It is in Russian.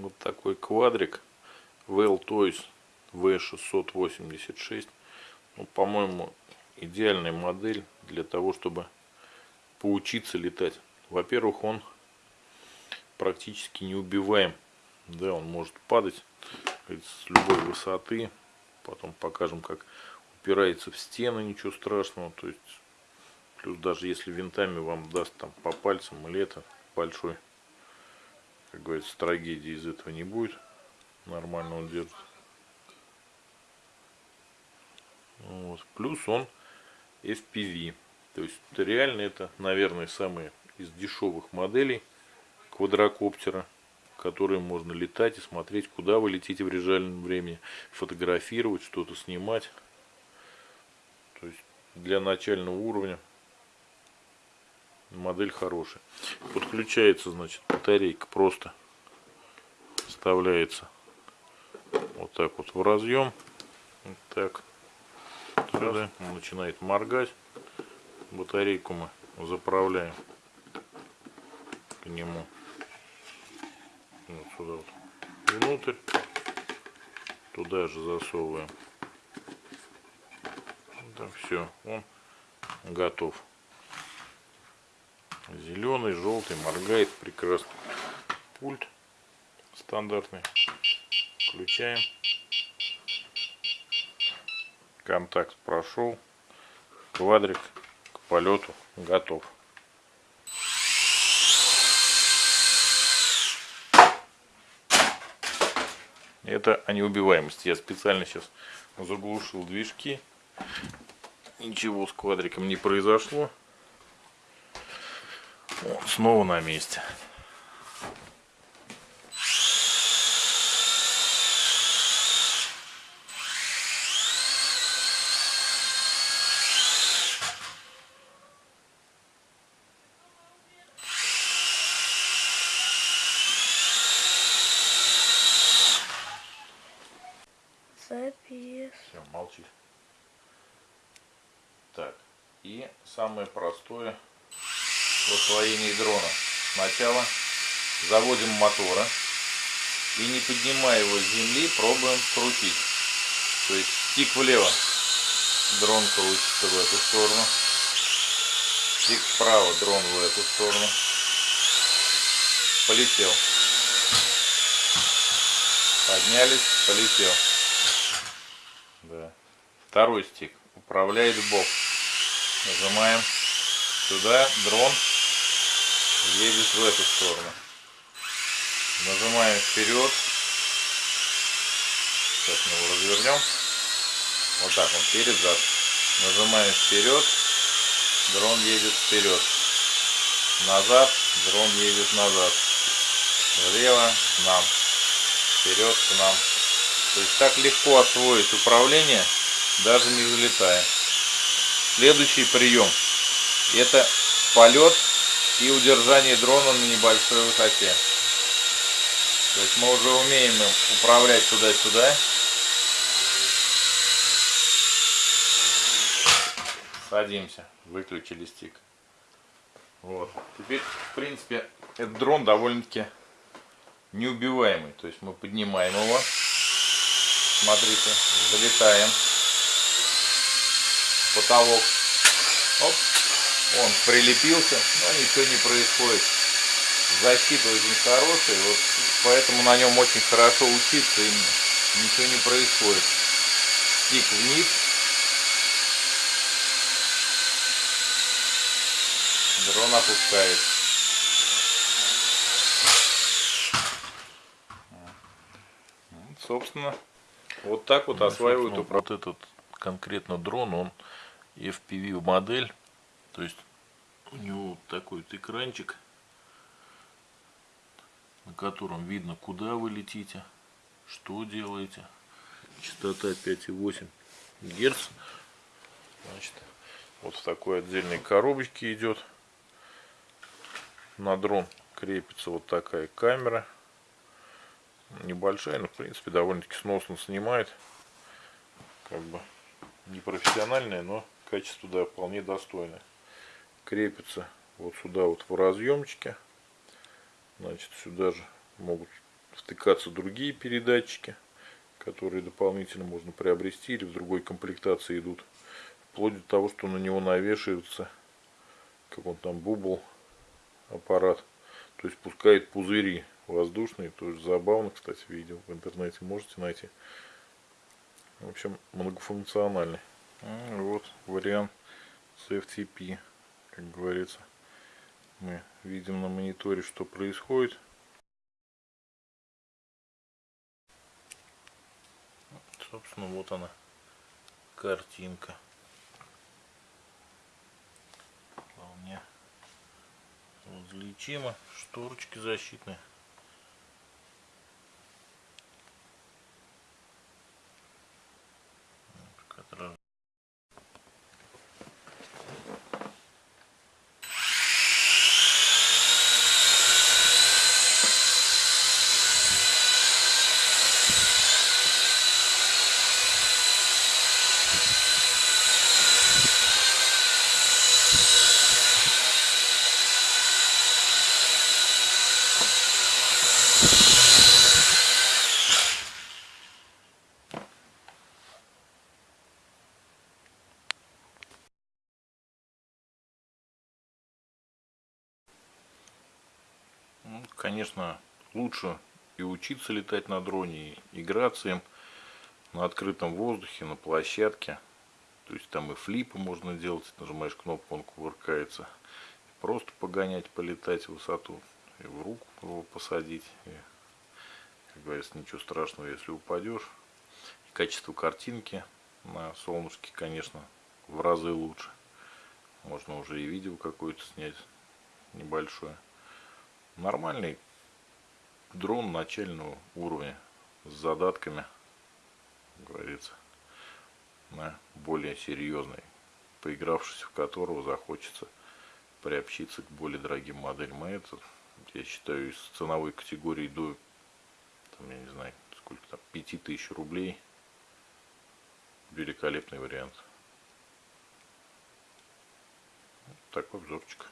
Вот такой квадрик Well Toys V686. Ну, по-моему, идеальная модель для того, чтобы поучиться летать. Во-первых, он практически неубиваем. Да, он может падать с любой высоты. Потом покажем, как упирается в стены, ничего страшного. То есть, плюс даже если винтами вам даст там по пальцам или это большой как говорится, трагедии из этого не будет. Нормально он держит. Вот. Плюс он FPV. То есть реально это, наверное, самые из дешевых моделей квадрокоптера, которые можно летать и смотреть, куда вы летите в реальном времени, фотографировать, что-то снимать. То есть для начального уровня модель хорошая. Подключается, значит, батарейка просто вставляется вот так вот в разъем. Вот так. Сюда начинает моргать. Батарейку мы заправляем к нему. Вот сюда вот внутрь. Туда же засовываем. Так, все, он готов. Зеленый, желтый, моргает прекрасно. Пульт стандартный. Включаем. Контакт прошел. Квадрик к полету готов. Это о неубиваемости. Я специально сейчас заглушил движки. Ничего с квадриком не произошло. Вот, снова на месте. Запис. Все, молчи. Так, и самое простое в освоении дрона. Сначала заводим мотора и не поднимая его с земли, пробуем крутить. То есть стик влево, дрон крутится в эту сторону. Стик вправо, дрон в эту сторону. Полетел. Поднялись, полетел. Да. Второй стик управляет бок. Нажимаем сюда, дрон едет в эту сторону. Нажимаем вперед. Сейчас мы его развернем. Вот так он перед зад. Нажимаем вперед. Дрон едет вперед. Назад. Дрон едет назад. Влево к нам. Вперед к нам. То есть так легко освоить управление, даже не залетая. Следующий прием. Это полет и удержание дрона на небольшой высоте. То есть мы уже умеем управлять туда-сюда. Садимся, выключили стик. Вот. Теперь, в принципе, этот дрон довольно-таки неубиваемый. То есть мы поднимаем его. Смотрите, залетаем. Потолок. Оп. Он прилепился, но ничего не происходит. Защита очень хорошая, вот поэтому на нем очень хорошо учиться именно. Ничего не происходит. Стик вниз. Дрон опускает. Вот, собственно, вот так вот ну, осваивают. Вот этот конкретно дрон, он FPV модель. То есть у него вот такой вот экранчик, на котором видно, куда вы летите, что делаете. Частота 5,8 Гц. Значит, вот в такой отдельной коробочке идет. На дрон крепится вот такая камера. Небольшая, но в принципе довольно-таки сносно снимает. Как бы не профессиональная, но качество да, вполне достойное крепится вот сюда вот в разъемчике. Значит, сюда же могут втыкаться другие передатчики, которые дополнительно можно приобрести или в другой комплектации идут. Вплоть до того, что на него навешивается, как он там, бубл, аппарат. То есть пускает пузыри воздушные. Тоже забавно, кстати, видео в интернете можете найти. В общем, многофункциональный. Вот вариант с FTP, как говорится. Мы видим на мониторе, что происходит. Собственно, вот она, картинка. Вполне различимо. Шторочки защитные. Вот, как раз Ну, конечно, лучше и учиться летать на дроне, и играться им на открытом воздухе, на площадке. То есть там и флипы можно делать, нажимаешь кнопку, он кувыркается. Просто погонять, полетать в высоту, и в руку его посадить. И, как говорится, ничего страшного, если упадешь. И качество картинки на солнышке, конечно, в разы лучше. Можно уже и видео какое-то снять небольшое нормальный дрон начального уровня с задатками, говорится, на более серьезный, поигравшись в которого захочется приобщиться к более дорогим моделям. А это, я считаю, из ценовой категории до, там, я не знаю, сколько там, 5000 рублей, великолепный вариант. Вот такой обзорчик.